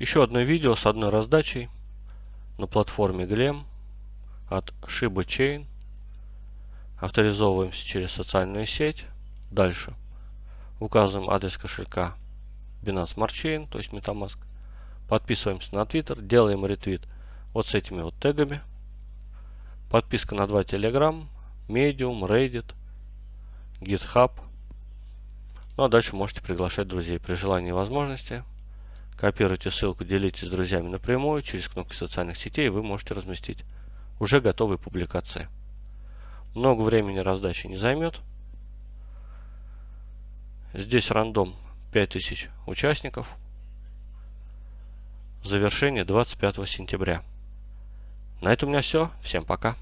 Еще одно видео с одной раздачей на платформе Glem от Shiba Chain. Авторизовываемся через социальную сеть. Дальше указываем адрес кошелька Binance Smart Chain, то есть MetaMask. Подписываемся на Twitter, делаем ретвит вот с этими вот тегами. Подписка на два Telegram, Medium, Reddit, GitHub. Ну а дальше можете приглашать друзей при желании и возможности. Копируйте ссылку, делитесь с друзьями напрямую. Через кнопки социальных сетей вы можете разместить уже готовые публикации. Много времени раздачи не займет. Здесь рандом 5000 участников. Завершение 25 сентября. На этом у меня все. Всем пока.